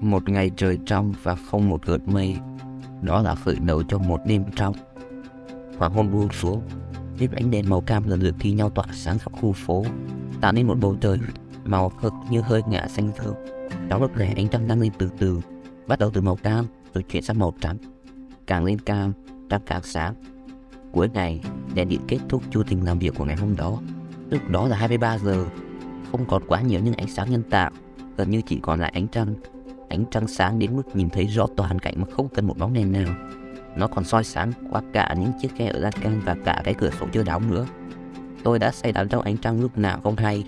Một ngày trời trong và không một gợn mây. Đó là khởi đầu cho một đêm trong. Hoàng hôn buông xuống, những ánh đèn màu cam lần lượt thi nhau tỏa sáng khắp khu phố, tạo nên một bầu trời màu hực như hơi ngả xanh thơm. Trong lúc này ánh trăng đang lên từ từ, bắt đầu từ màu cam rồi chuyển sang màu trắng. Càng lên cam, trăng càng sáng. Cuối ngày, đèn điện kết thúc chu trình làm việc của ngày hôm đó. Lúc đó là 23 giờ, không còn quá nhiều những ánh sáng nhân tạo, gần như chỉ còn lại ánh trăng. Ánh trăng sáng đến mức nhìn thấy rõ toàn cảnh mà không cần một bóng đèn nào. Nó còn soi sáng qua cả những chiếc khe ở lan can và cả cái cửa sổ chưa đóng nữa. Tôi đã say đắm trong ánh trăng lúc nào không hay,